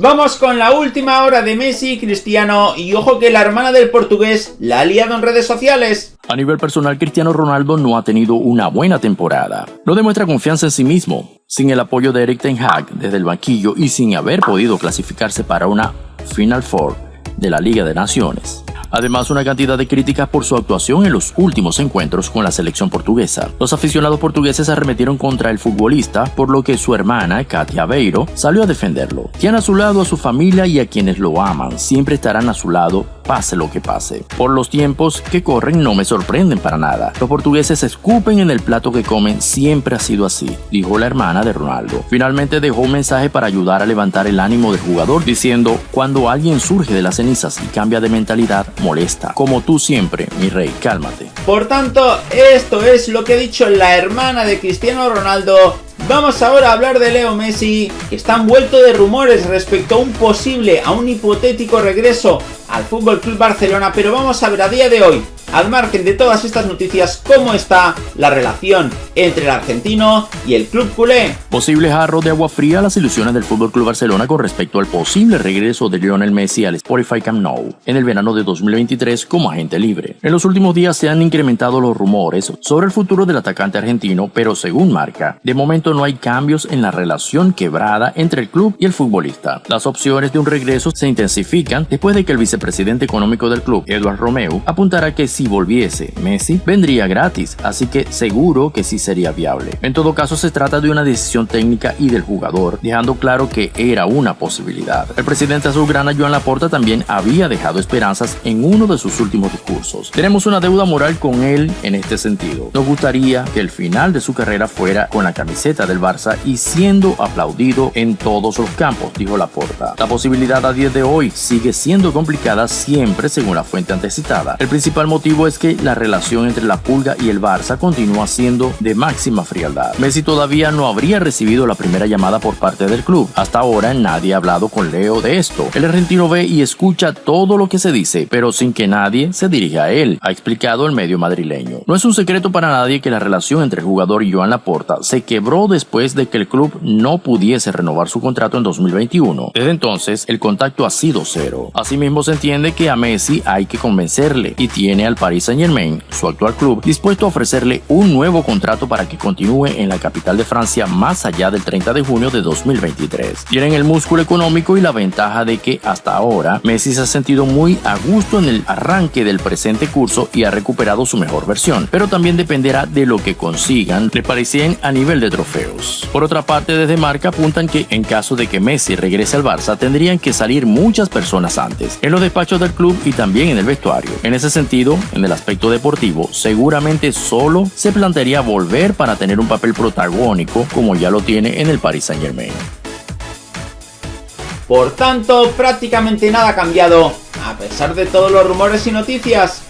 Vamos con la última hora de Messi y Cristiano y ojo que la hermana del portugués la ha liado en redes sociales. A nivel personal, Cristiano Ronaldo no ha tenido una buena temporada. No demuestra confianza en sí mismo, sin el apoyo de Eric Ten Hag desde el banquillo y sin haber podido clasificarse para una Final Four de la Liga de Naciones. Además, una cantidad de críticas por su actuación en los últimos encuentros con la selección portuguesa. Los aficionados portugueses arremetieron contra el futbolista, por lo que su hermana, Katia Beiro, salió a defenderlo. Tiene a su lado a su familia y a quienes lo aman, siempre estarán a su lado pase lo que pase. Por los tiempos que corren no me sorprenden para nada. Los portugueses escupen en el plato que comen, siempre ha sido así, dijo la hermana de Ronaldo. Finalmente dejó un mensaje para ayudar a levantar el ánimo del jugador diciendo, cuando alguien surge de las cenizas y cambia de mentalidad, molesta. Como tú siempre, mi rey, cálmate. Por tanto, esto es lo que ha dicho la hermana de Cristiano Ronaldo Vamos ahora a hablar de Leo Messi, que está envuelto de rumores respecto a un posible, a un hipotético regreso al Fútbol Club Barcelona, pero vamos a ver a día de hoy al margen de todas estas noticias, cómo está la relación entre el argentino y el club culé. Posible jarro de agua fría a las ilusiones del Fútbol Club Barcelona con respecto al posible regreso de Lionel Messi al Spotify Camp Nou en el verano de 2023 como agente libre. En los últimos días se han incrementado los rumores sobre el futuro del atacante argentino, pero según marca, de momento no hay cambios en la relación quebrada entre el club y el futbolista. Las opciones de un regreso se intensifican después de que el vicepresidente económico del club, Eduard Romeu, apuntara que si volviese Messi, vendría gratis, así que seguro que sí sería viable. En todo caso, se trata de una decisión técnica y del jugador, dejando claro que era una posibilidad. El presidente azulgrana Joan Laporta también había dejado esperanzas en uno de sus últimos discursos. Tenemos una deuda moral con él en este sentido. Nos gustaría que el final de su carrera fuera con la camiseta del Barça y siendo aplaudido en todos los campos, dijo Laporta. La posibilidad a día de hoy sigue siendo complicada siempre según la fuente antecitada. El principal motivo es que la relación entre la Pulga y el Barça continúa siendo de máxima frialdad. Messi todavía no habría recibido la primera llamada por parte del club. Hasta ahora nadie ha hablado con Leo de esto. El argentino ve y escucha todo lo que se dice, pero sin que nadie se dirija a él, ha explicado el medio madrileño. No es un secreto para nadie que la relación entre el jugador y Joan Laporta se quebró después de que el club no pudiese renovar su contrato en 2021. Desde entonces, el contacto ha sido cero. Asimismo, se entiende que a Messi hay que convencerle y tiene al Paris Saint Germain, su actual club, dispuesto a ofrecerle un nuevo contrato para que continúe en la capital de Francia más allá del 30 de junio de 2023. Tienen el músculo económico y la ventaja de que hasta ahora Messi se ha sentido muy a gusto en el arranque del presente curso y ha recuperado su mejor versión, pero también dependerá de lo que consigan le parecían a nivel de trofeos. Por otra parte, desde marca apuntan que en caso de que Messi regrese al Barça tendrían que salir muchas personas antes, en los despachos del club y también en el vestuario. En ese sentido, en el aspecto deportivo, seguramente solo se plantearía volver para tener un papel protagónico como ya lo tiene en el Paris Saint Germain. Por tanto, prácticamente nada ha cambiado, a pesar de todos los rumores y noticias.